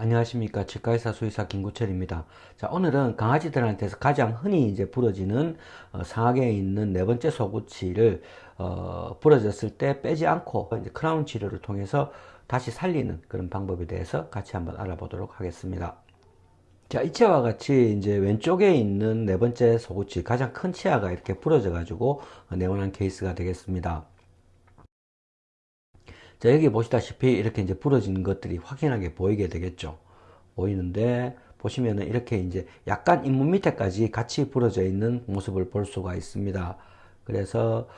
안녕하십니까. 치과의사 수의사 김구철입니다. 자 오늘은 강아지들한테서 가장 흔히 이제 부러지는 어, 상하계에 있는 네 번째 소구치를 어, 부러졌을 때 빼지 않고 이제 크라운 치료를 통해서 다시 살리는 그런 방법에 대해서 같이 한번 알아보도록 하겠습니다. 자 이치아와 같이 이제 왼쪽에 있는 네 번째 소구치 가장 큰 치아가 이렇게 부러져 가지고 내원한 케이스가 되겠습니다 자, 여기 보시다시피 이렇게 이제 부러진 것들이 확연하게 보이게 되겠죠. 보이는데 보시면은 이렇게 이제 약간 잇몸 밑에까지 같이 부러져 있는 모습을 볼 수가 있습니다. 그래서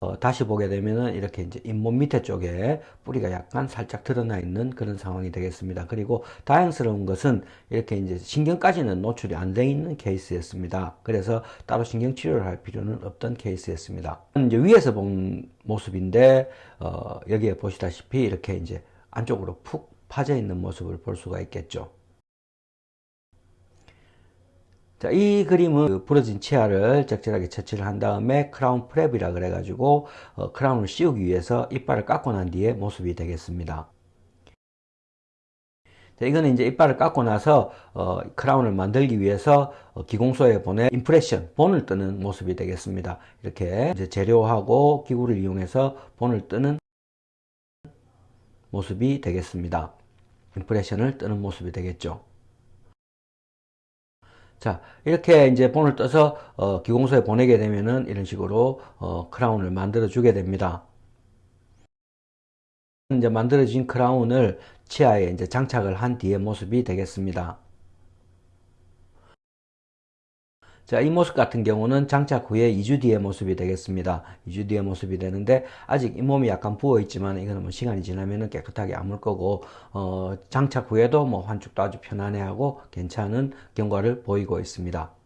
어, 어, 다시 보게 되면은 이렇게 이제 잇몸 밑에 쪽에 뿌리가 약간 살짝 드러나 있는 그런 상황이 되겠습니다. 그리고 다행스러운 것은 이렇게 이제 신경까지는 노출이 안 돼 있는 케이스였습니다. 그래서 따로 신경 치료를 할 필요는 없던 케이스였습니다. 이제 위에서 본 모습인데 어, 여기에 보시다시피 이렇게 이제 안쪽으로 푹 파져 있는 모습을 볼 수가 있겠죠. 자, 이 그림은 그 부러진 치아를 적절하게 처치를 한 다음에 crown prep이라 그래가지고 어, crown을 씌우기 위해서 이빨을 깎고 난 뒤에 모습이 되겠습니다. 자, 이거는 이제 이빨을 깎고 나서 어, crown을 만들기 위해서 어, 기공소에 보내 impression, 본을 뜨는 모습이 되겠습니다. 이렇게 이제 재료하고 기구를 이용해서 본을 뜨는 모습이 되겠습니다. 임프레션을 뜨는 모습이 되겠죠. 자 이렇게 이제 본을 떠서 어, 기공소에 보내게 되면은 이런 식으로 어, 크라운을 만들어 주게 됩니다. 이제 만들어진 크라운을 치아에 이제 장착을 한 뒤의 모습이 되겠습니다 자, 이 모습 같은 경우는 장착 후에 2주 뒤의 모습이 되겠습니다. 2주 뒤의 모습이 되는데 아직 잇몸이 약간 부어 있지만 이거는 뭐 시간이 지나면 깨끗하게 아물 거고 어, 장착 후에도 뭐 환축도 아주 편안해하고 괜찮은 경과를 보이고 있습니다.